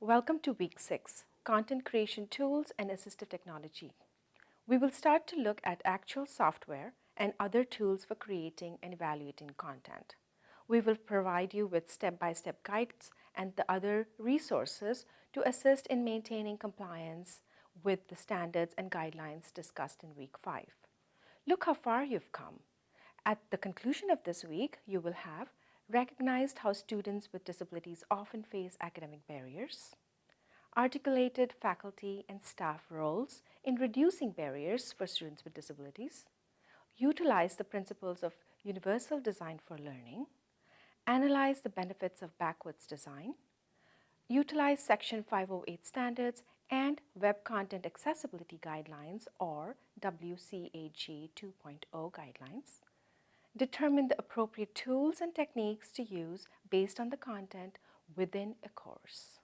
Welcome to week six, content creation tools and assistive technology. We will start to look at actual software and other tools for creating and evaluating content. We will provide you with step-by-step -step guides and the other resources to assist in maintaining compliance with the standards and guidelines discussed in week five. Look how far you've come. At the conclusion of this week, you will have recognized how students with disabilities often face academic barriers, articulated faculty and staff roles in reducing barriers for students with disabilities, utilize the principles of universal design for learning, analyze the benefits of backwards design, utilize Section 508 standards and Web Content Accessibility Guidelines or WCAG 2.0 guidelines, determine the appropriate tools and techniques to use based on the content within a course.